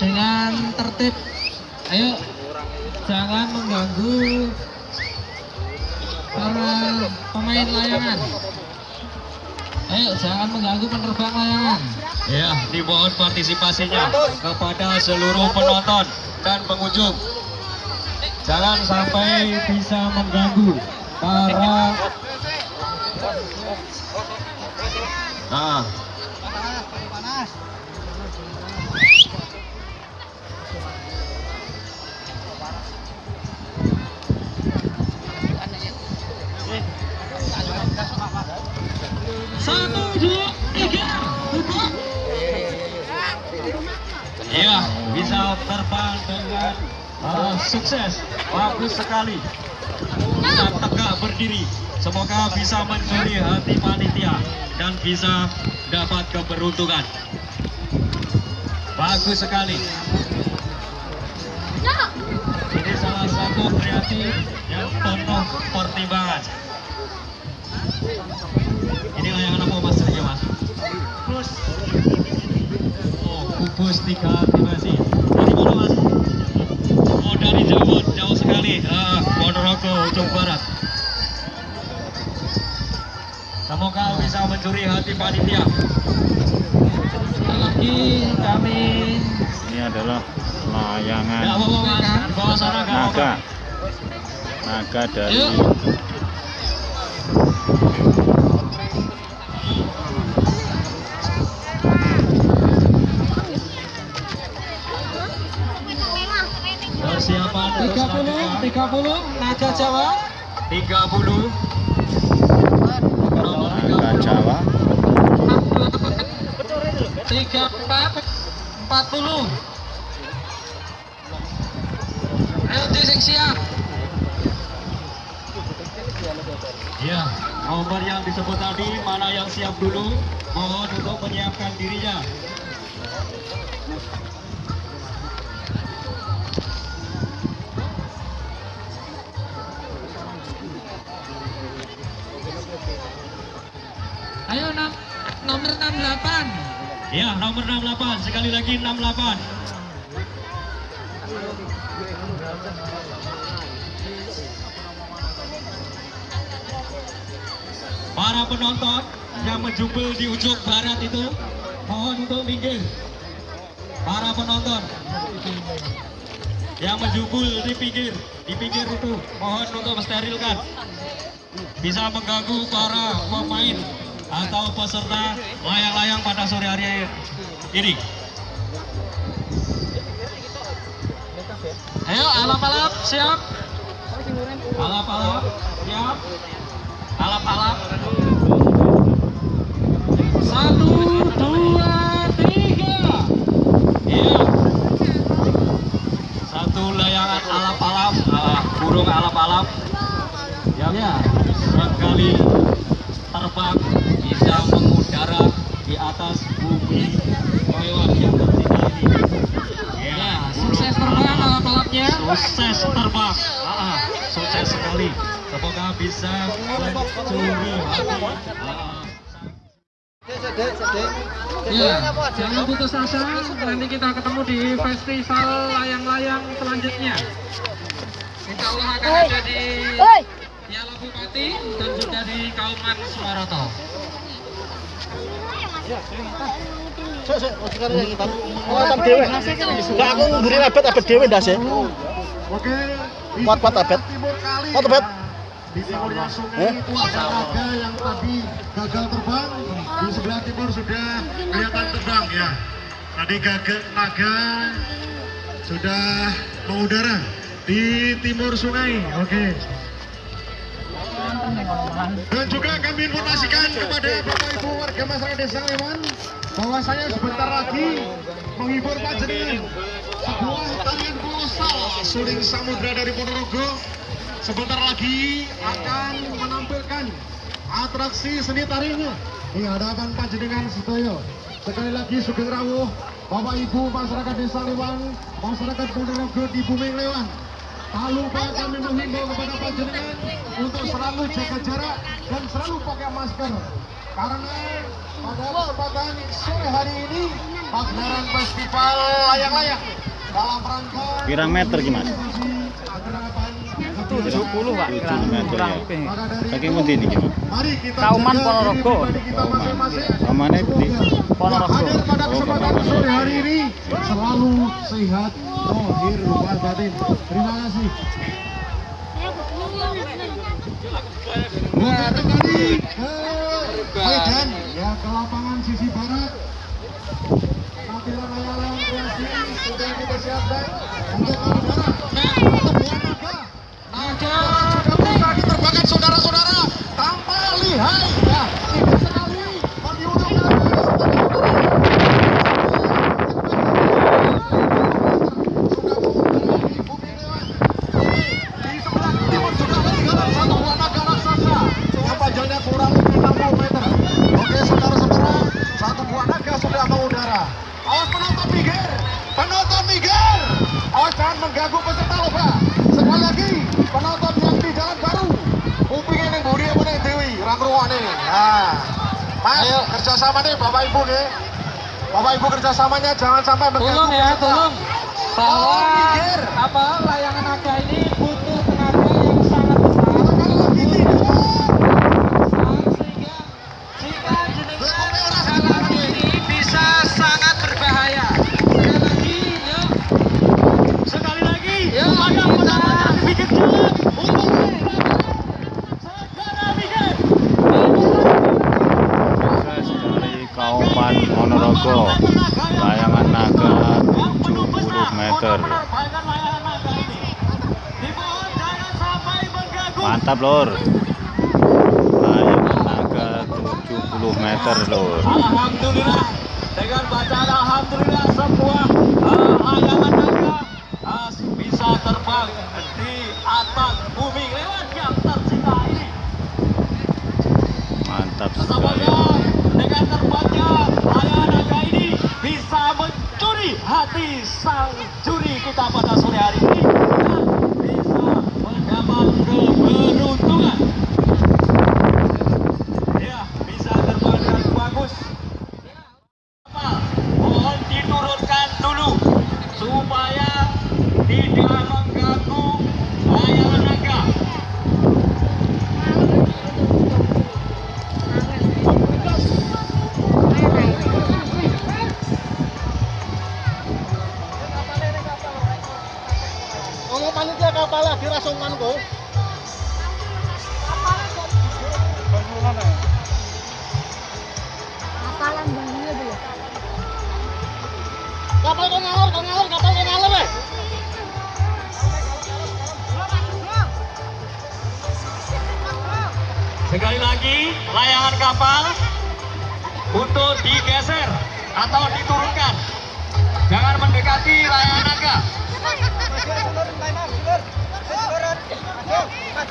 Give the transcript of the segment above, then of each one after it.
tertib. Ayo, jangan mengganggu para pemain layangan. Ayo, jangan mengganggu penerbang layangan. Ya, dimohon partisipasinya kepada seluruh penonton dan pengunjung. Jangan sampai bisa mengganggu para Nah, Satu, dua, tiga. Iya, bisa terbang dengan uh, sukses. Bagus sekali. Bisa tegak berdiri. Semoga bisa mencuri hati panitia dan bisa dapat keberuntungan. Bagus sekali. Ini salah satu kreatif yang penuh pertimbangan. Ini layangan apa mas ini mas? Oh, kubus tiga aktivasi. Dari mana mas? Oh dari Jawa, jauh sekali. Ah, Ponorogo, ujung barat. Semoga bisa mencuri hati panitia. Lagi kami Ini adalah Ya layangan naga. Naga dari Yuk. 30, 30, Naga Jawa. 30 nomor naga 30 Jawa. 34, 40. Ayo Cisik siap. Ya, nomor yang disebut tadi mana yang siap dulu? Mohon untuk menyiapkan dirinya. Ayo nam, nomor 68. Ya, nomor 68 sekali lagi 68. Para penonton yang menjubel di ujung barat itu mohon untuk minggir. Para penonton yang menjubul di pinggir, di pinggir itu mohon untuk mensterilkan. Bisa mengganggu para pemain atau peserta layang-layang pada sore hari ini. Ayo alap-alap siap. Alap-alap, siap. Alap-alap. Satu, dua, tiga. Iya. Satu layangan alap-alap, ah, burung alap-alap yang Ya. sekali terbang bisa mengudara di atas bumi lewat yang tertinggal ini. Ya, sukses terbang alap-alapnya. Sukses terbang. Ah, ah, sukses sekali. Semoga bisa mencuri Ya, jangan putus asa. Nanti kita ketemu di festival layang-layang selanjutnya. Insya Allah akan ada di Piala Bupati dan juga di Kauman Sumaroto. Enggak aku nguri abet abet dhewe ndas ya. Oke, di Kuat-kuat, Kuat, timurnya sungai Eh? itu ada naga yang tadi gagal terbang. Di sebelah timur sudah kelihatan terbang ya. Tadi gagal naga sudah mengudara di timur sungai. Oke. Dan juga kami informasikan kepada Bapak Ibu warga masyarakat Desa Lewan bahwasanya sebentar lagi menghibur panjenengan sebuah tarian kolosal suling samudra dari Ponorogo sebentar lagi akan menampilkan atraksi seni tarinya di hadapan panjenengan sedaya. Sekali lagi Sugeng Rawuh, Bapak Ibu masyarakat Desa Lewan, masyarakat Ponorogo di Bumi Lewan. Tak lupa kami menghimbau kepada panjenengan untuk selalu jaga jarak dan selalu pakai masker. Karena pada kesempatan sore hari ini pagelaran festival layang-layang dalam rangka Pirang meter gimana? tujuh puluh pak 7 meter ya. dari Saking pundi Kauman jaga Ponorogo. masing-masing Kamane di Ponorogo. hadir pada kesempatan sore hari ini selalu sehat lahir wal batin. Terima kasih. Kembali ke Medan? Ya ke lapangan sisi barat. Tampilan layang kreasi sudah kita siapkan. Untuk udara untuk buah naga naga sudah bisa diterbangkan saudara-saudara tanpa lihai ya indah sekali bagi untuk di sebelah timur sudah ketinggalan satu buah naga raksasa yang panjangnya kurang lebih 60 meter. Oke saudara-saudara, satu buah naga sudah mengudara. Awas penonton minggir, penonton minggir. Awas jangan mengganggu peserta lomba. Sekali lagi, penonton yang di jalan baru. Kupingnya yang budi apa nih Dewi, rangruane. Nah, Mas, kerjasama nih Bapak Ibu nih. Bapak Ibu kerjasamanya jangan sampai mengganggu Tolong ya, tolong. Bahwa apa layangan naga ini butuh tenaga yang sangat besar. Sekali lagi tidak. sehingga jika jenengan jalan ini bisa sangat berbahaya. Sekali lagi, yuk. Sekali lagi, Yuk, ayo kita- penonton bikin jalan untuk segera bikin. sukses dari Kauman Ponorogo. Layangan naga 70 meter. Mantap, Lur. Layangan naga 70 meter, Lur. Alhamdulillah dengan bacaan lagi rasungan kok. Kapalan bangunnya dulu. Kapal kok ngalor, kok ngalor, kapal kok ngalor eh. Sekali lagi, layangan kapal untuk digeser atau diturunkan. Jangan mendekati layangan naga. Ya,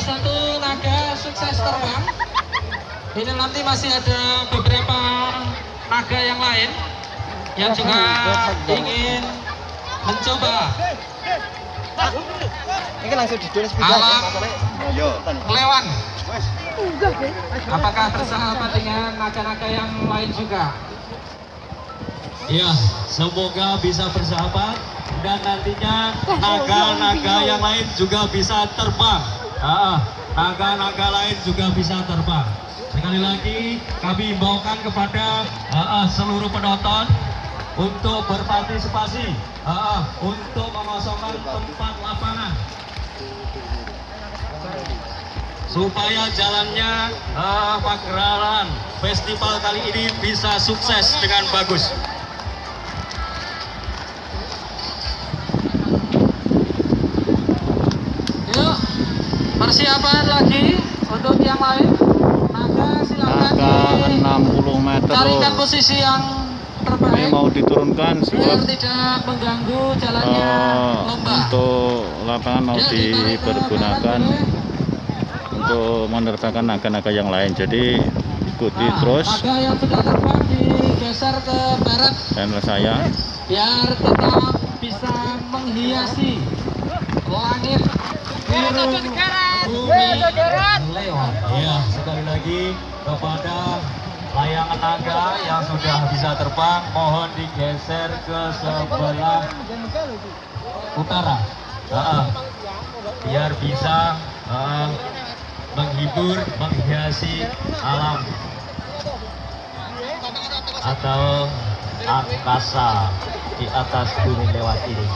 satu naga sukses terbang. Ini nanti masih ada beberapa naga yang lain yang juga ingin mencoba Ini langsung didol alam kelewang. Apakah bersahabat dengan naga-naga yang lain juga? Ya, semoga bisa bersahabat dan nantinya naga-naga yang lain juga bisa terbang. Ah, naga-naga lain juga bisa terbang. Sekali lagi kami himbaukan kepada ah, ah, seluruh penonton untuk berpartisipasi, ah, ah, untuk mengosongkan tempat lapangan supaya jalannya ah, pagelaran festival kali ini bisa sukses dengan bagus. Yuk, persiapan lagi untuk yang lain. Naga silakan Naga 60 meter, dicarikan Lur. posisi yang Ini terbaik mau diturunkan sebab tidak mengganggu jalannya eh, lomba. untuk lapangan mau ke dipergunakan untuk menerbangkan naga-naga yang lain. Jadi ikuti Nah, terus naga yang sudah terbang digeser ke barat channel saya. biar tetap bisa menghiasi langit biru Iya, sekali lagi kepada layangan naga yang sudah bisa terbang, mohon digeser ke sebelah utara. Ah, biar bisa ah, menghibur, menghiasi alam atau angkasa di atas bumi lewat ini.